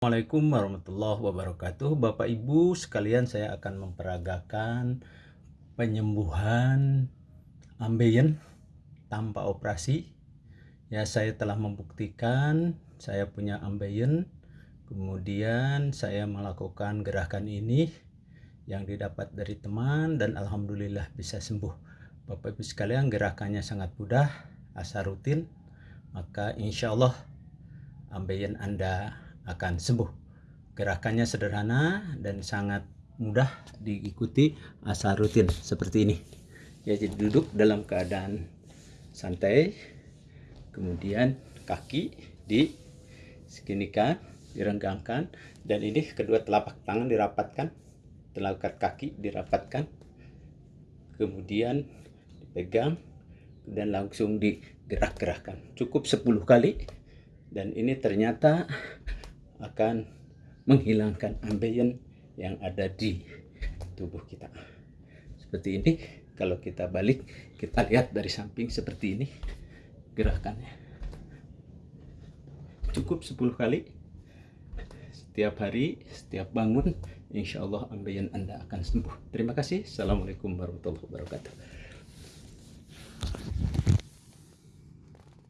Assalamualaikum warahmatullahi wabarakatuh. Bapak Ibu sekalian saya akan memperagakan penyembuhan ambeien tanpa operasi. Ya saya telah membuktikan saya punya ambeien. Kemudian saya melakukan gerakan ini yang didapat dari teman dan Alhamdulillah bisa sembuh. Bapak Ibu sekalian gerakannya sangat mudah asal rutin. Maka insya Allah ambeien Anda akan sembuh. Gerakannya sederhana dan sangat mudah diikuti asal rutin seperti ini. Ya, jadi duduk dalam keadaan santai. Kemudian kaki di seginikan, direnggangkan dan ini kedua telapak tangan dirapatkan, telapak kaki dirapatkan. Kemudian dipegang dan langsung digerak-gerakkan. Cukup 10 kali dan ini ternyata akan menghilangkan ambeien yang ada di tubuh kita. Seperti ini, kalau kita balik, kita lihat dari samping seperti ini gerakannya. Cukup 10 kali. Setiap hari, setiap bangun, insya Allah ambeien Anda akan sembuh. Terima kasih. Assalamualaikum warahmatullahi wabarakatuh.